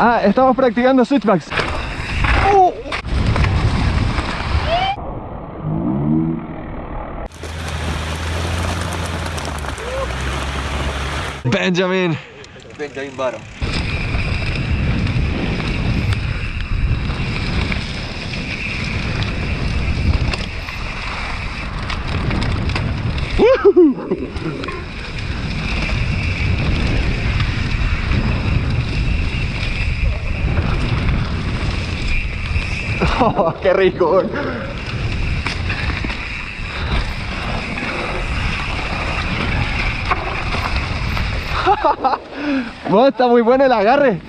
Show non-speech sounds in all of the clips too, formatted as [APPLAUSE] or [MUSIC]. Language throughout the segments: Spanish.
Ah, estamos practicando switchbacks. Oh. Benjamin. Benjamin Baro. Oh, qué rico. [LAUGHS] Bueno, está muy bueno el agarre.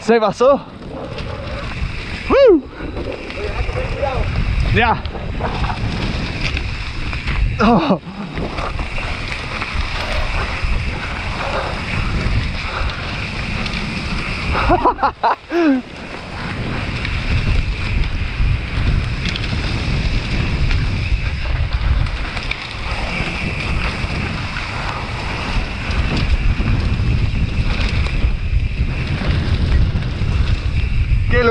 Se pasó. Ya. Oh. [LAUGHS]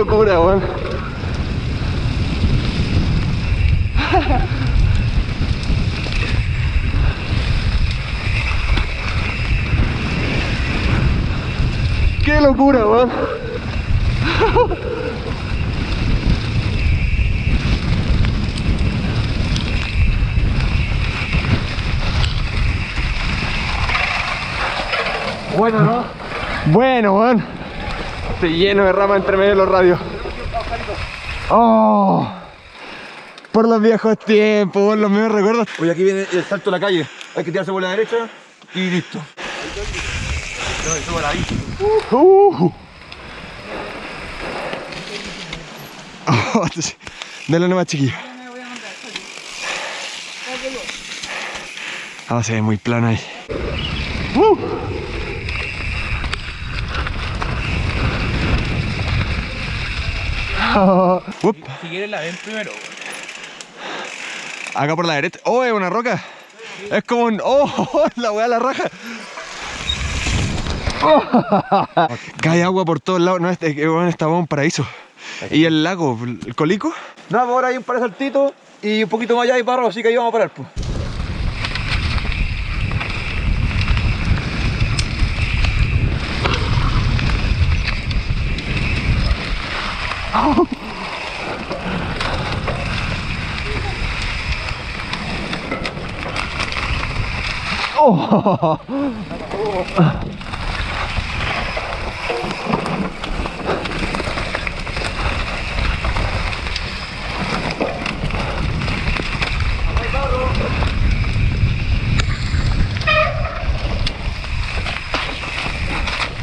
locura, weón. [LAUGHS] Qué locura, weón. Bueno, ¿no? Bueno, weón. Estoy lleno de rama entre medio de los radios. Oh, por los viejos tiempos, por los mismos recuerdos. Oye, aquí viene el salto a la calle. Hay que tirarse por la derecha y listo. Ahí. Uh. Oh, Dale nomás, chiquillo. Ah, se ve muy plano ahí. Uh. Oh. Up. Si quieres la ven primero. Acá por la derecha. Oh, es una roca. Es como un. Oh, [LAUGHS] la weá la raja. Oh. [LAUGHS] Cae agua por todos lados. No, este, bueno, estaba un paraíso. ¿Y el lago? ¿El colico? No, ahora hay un par de saltitos y un poquito más allá hay barro, así que ahí vamos a parar, pues. Oh. [LAUGHS]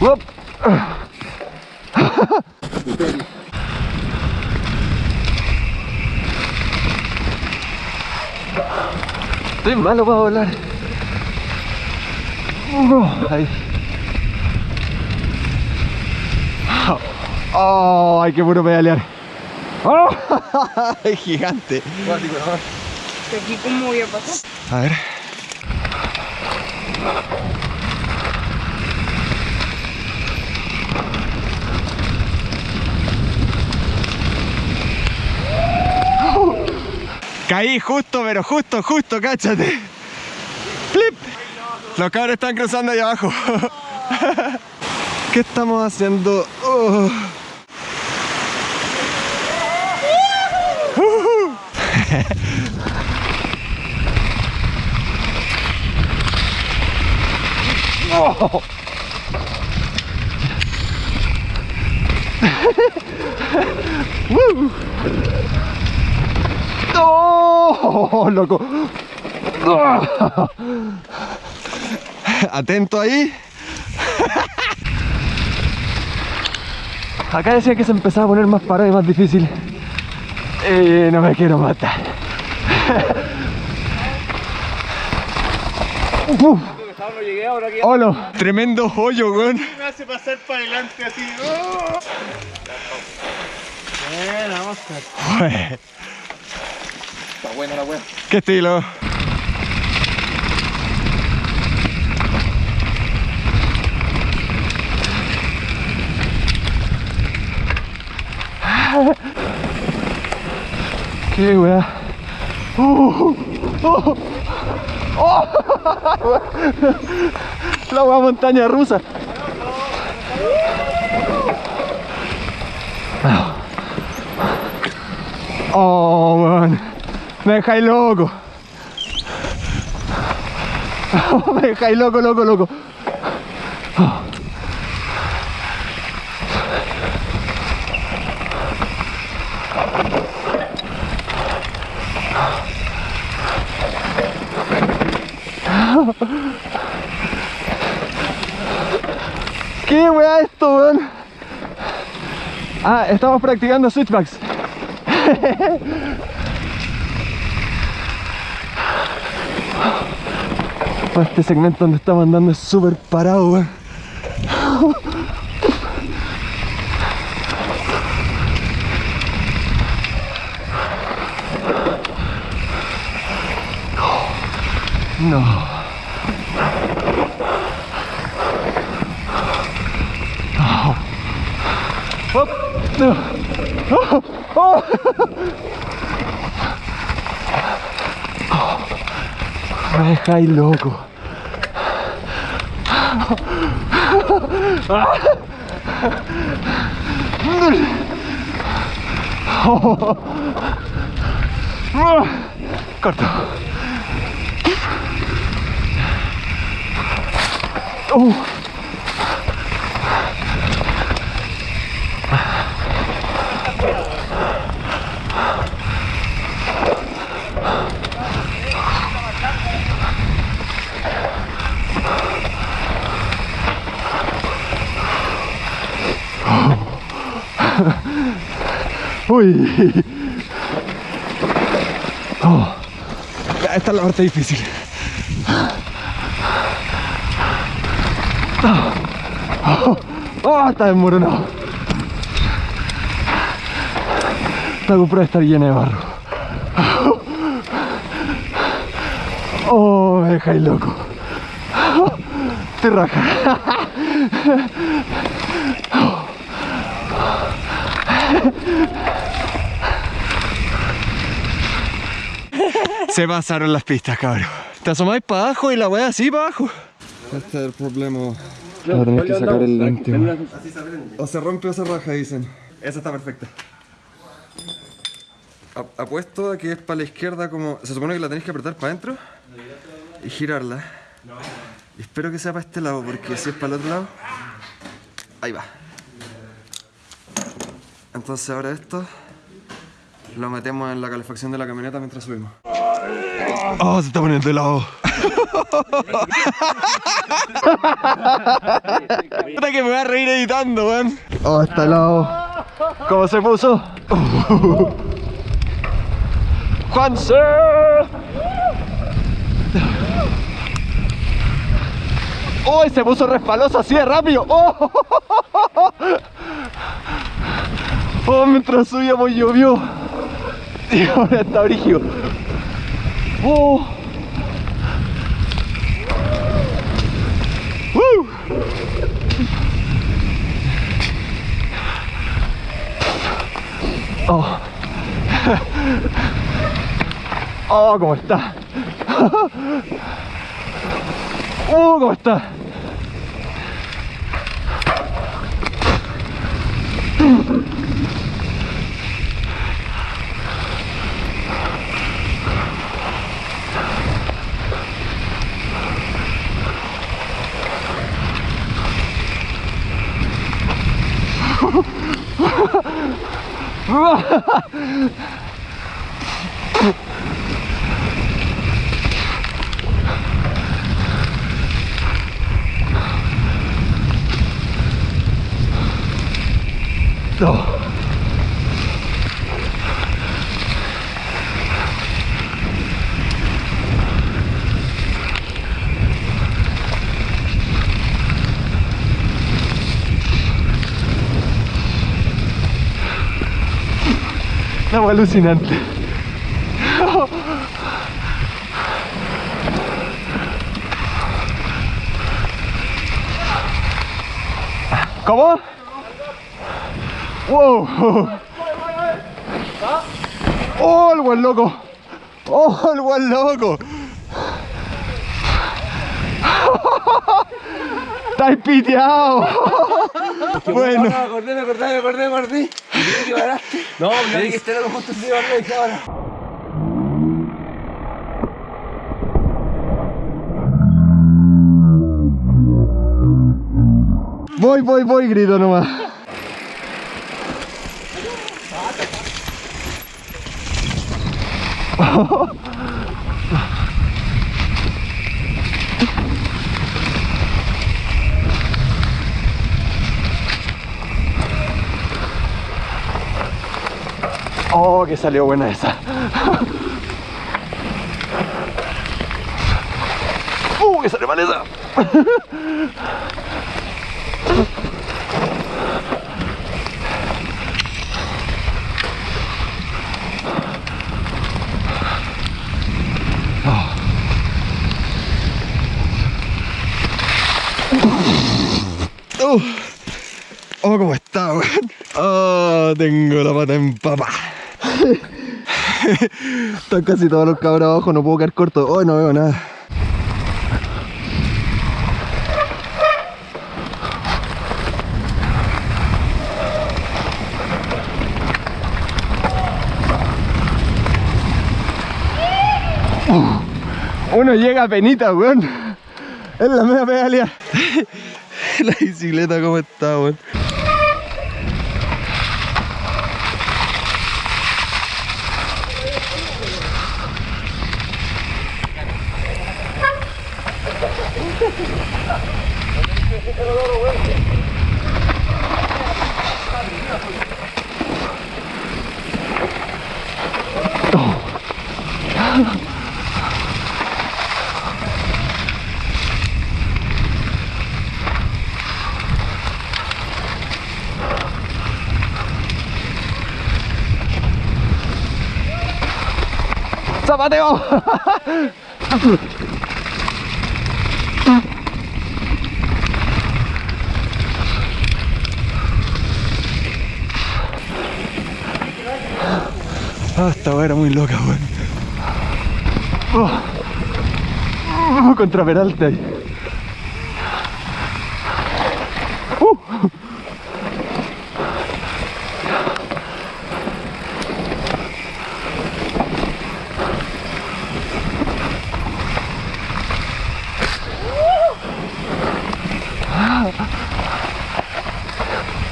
Whoop. Estoy malo para volar. Uh, ahí. Oh, hay que puro pedalear. Oh, [LAUGHS] es gigante. Aquí cómo voy a pasar. A ver. Caí justo, pero justo, justo, cáchate. Flip. Los cabros están cruzando ahí abajo. [LAUGHS] ¿Qué estamos haciendo? Oh. Uh. [LAUGHS] [LAUGHS] Oh. Woo. ¡Oh! ¡Loco! Atento ahí. Acá decía que se empezaba a poner más parado y más difícil. Y no me quiero matar. Uf. No llegué ahora aquí. ¡Holo! Tremendo hoyo, weón. Me hace pasar para adelante así. ¡Oh! Buena. Está buena la wea. ¿Qué estilo? Qué weá. Uh, uh, oh. La weá montaña rusa. Oh, weón. Me dejáis loco. [LAUGHS] Me dejáis loco, loco, loco. [LAUGHS] ¿Qué wea esto, weón? Ah, estamos practicando switchbacks. [LAUGHS] Este segmento donde estamos andando es súper parado, weón. No. Hop. No. Oh. Oh. Me dejáis loco. 힘들지? 깔다. 오! Uy. Oh. Esta es la parte difícil. Oh, oh, está desmoronado. Esta GoPro está llena de barro. Oh, me dejáis loco. Te raja. Se pasaron las pistas, cabrón. Te asomáis para abajo y la weá así para abajo. Este es el problema. Ahora tenés que sacar el lente. weón. O se rompe o se raja, dicen. Esa está perfecta. Apuesto a que es para la izquierda como... Se supone que la tenéis que apretar para adentro y girarla. Y espero que sea para este lado, porque si es para el otro lado... Ahí va. Entonces ahora esto lo metemos en la calefacción de la camioneta mientras subimos. Oh, se está poniendo helado. Puta que me voy a reír editando, weón. Oh, está helado. ¿Cómo se puso? ¡Juanse! ¡Uy! se puso resbaloso así de rápido. ¡Oh! Oh, mientras subíamos llovió. Y ahora está brígido. Oh. ¡Woo! Oh. Oh, ¿cómo está? Oh, ¿cómo está? No. No, alucinante. ¿Cómo? Wow. ¡Oh, el buen loco! ¡Oh, el buen loco! ¡Estáis piteado! bueno. Me acordé, me acordé, me acordé, me acordé. Y que paraste. No, que estar algo justo encima de la dije ahora. Voy, voy, voy, grito nomás. [LAUGHS] Oh, que salió buena esa. [LAUGHS] Uh, que salió mal esa. Uh. [LAUGHS] Oh, ¿cómo está, weón? Oh, tengo la pata en papa. [LAUGHS] Están casi todos los cabros abajo, no puedo quedar corto. Oh, no veo nada. Uh, Uno llega a penita, weón. Es la media pedalea. [LAUGHS] La bicicleta, ¿cómo está, weón? Ah, esta weá era muy loca, weón. Oh. Oh, contra Peralta ahí. Uh.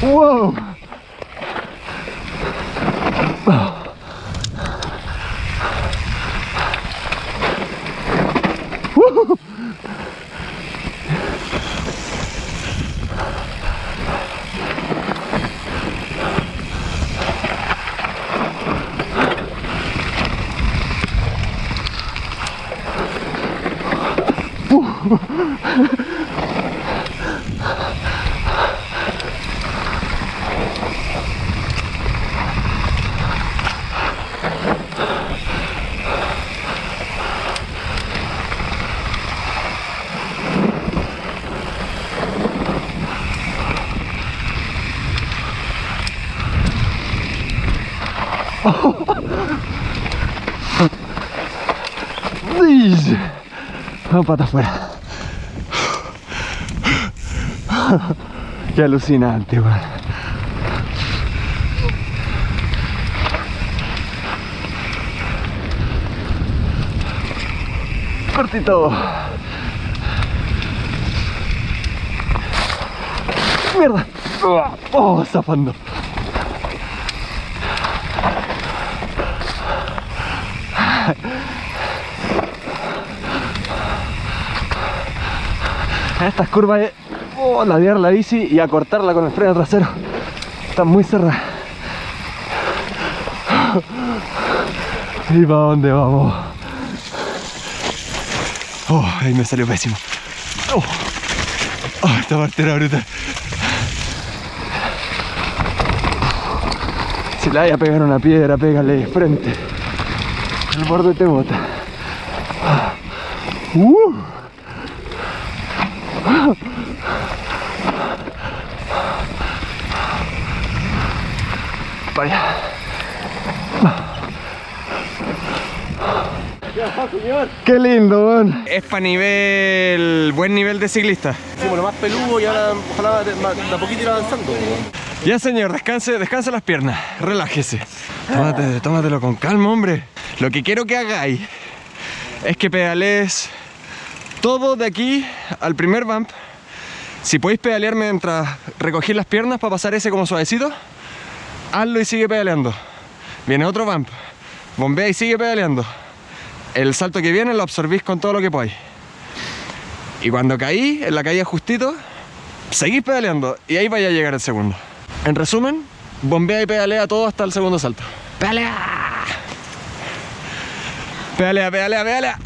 Wow. Dice. Ah, [LAUGHS] pata afuera. Qué alucinante, weón. Cortito. Mierda. Oh, zafando. En estas curvas es oh, ladear la bici y acortarla con el freno trasero. Está muy cerrada. ¿Y para dónde vamos? Oh, ahí me salió pésimo. Oh, oh, esta parte era brutal. Si le vaya a pegar una piedra, pégale de frente. El borde te bota. Uh. para ¡Qué lindo. Es para nivel... buen nivel de ciclista. Bueno, más peludo y ahora ojalá de, a poquito avanzando. Ya señor, descanse, descanse las piernas, relájese. Tómate, tómatelo con calma, hombre. Lo que quiero que hagáis es que pedalees todo de aquí al primer bump. Si podéis pedalear mientras recogí las piernas para pasar ese como suavecito, hazlo y sigue pedaleando. Viene otro bump, bombea y sigue pedaleando. El salto que viene lo absorbís con todo lo que podáis. Y cuando caí, en la caída justito, seguís pedaleando y ahí vaya a llegar el segundo. En resumen, bombea y pedalea todo hasta el segundo salto. ¡Pedalea! Pedalea, pedalea, pedalea.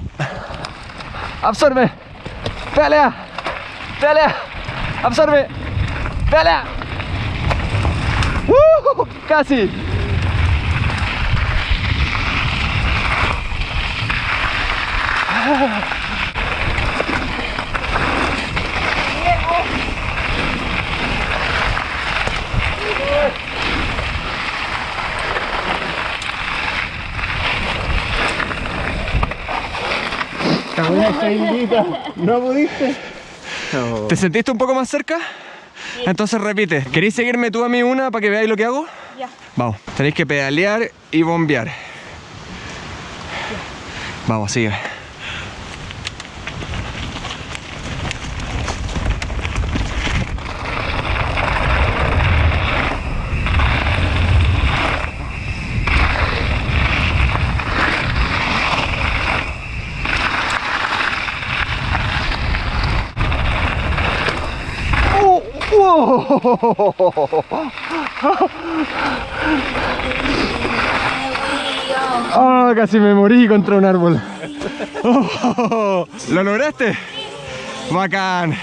Absorbe. Pedalea. Pedalea. Absorbe. Pedalea. Casi. ¿No pudiste? ¿Te sentiste un poco más cerca? Entonces repite. ¿Queréis seguirme tú a mí una para que veáis lo que hago? Ya. Vamos. Tenéis que pedalear y bombear. Vamos, sigue. Oh, [LAUGHS] casi me morí contra un árbol. Oh, ¿Lo lograste? Bacán.